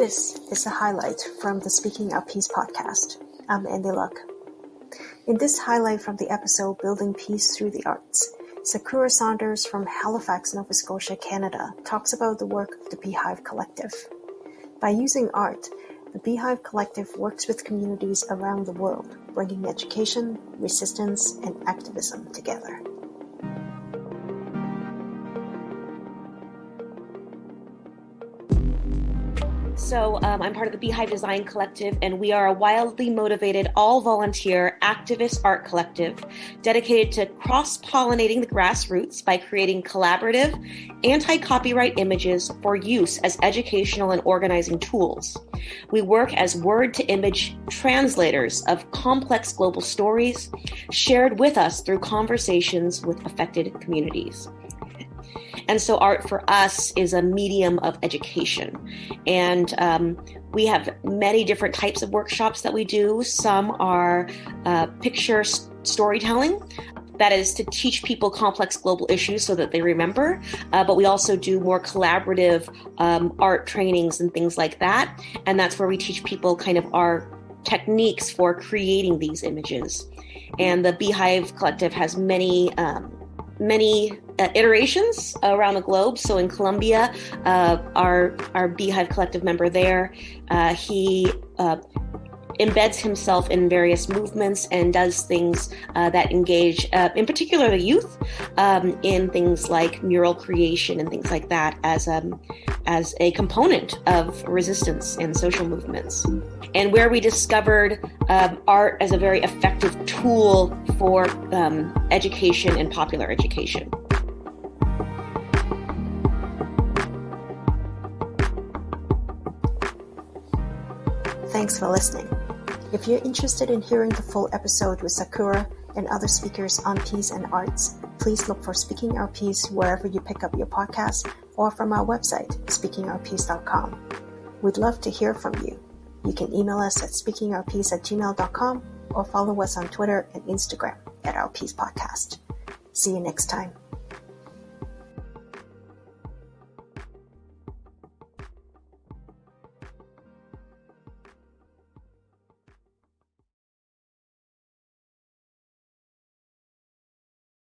This is a highlight from the Speaking Our Peace podcast. I'm Andy Luck. In this highlight from the episode Building Peace Through the Arts, Sakura Saunders from Halifax, Nova Scotia, Canada talks about the work of the Beehive Collective. By using art, the Beehive Collective works with communities around the world, bringing education, resistance, and activism together. So, um, I'm part of the Beehive Design Collective, and we are a wildly motivated, all volunteer activist art collective dedicated to cross pollinating the grassroots by creating collaborative, anti copyright images for use as educational and organizing tools. We work as word to image translators of complex global stories shared with us through conversations with affected communities. And so, art for us is a medium of education. And um, we have many different types of workshops that we do. Some are uh, picture storytelling. That is to teach people complex global issues so that they remember. Uh, but we also do more collaborative um, art trainings and things like that. And that's where we teach people kind of our techniques for creating these images. And the Beehive Collective has many um, many uh, iterations around the globe. So in Colombia, uh, our our Beehive Collective member there, uh, he uh, embeds himself in various movements and does things uh, that engage, uh, in particular, the youth um, in things like mural creation and things like that as um, as a component of resistance and social movements. And where we discovered um, art as a very effective tool for um, education and popular education. Thanks for listening. If you're interested in hearing the full episode with Sakura and other speakers on peace and arts, please look for Speaking Our Peace wherever you pick up your podcast or from our website, speakingourpeace.com. We'd love to hear from you. You can email us at speakingourpeace at gmail.com or follow us on Twitter and Instagram at Our Peace Podcast. See you next time.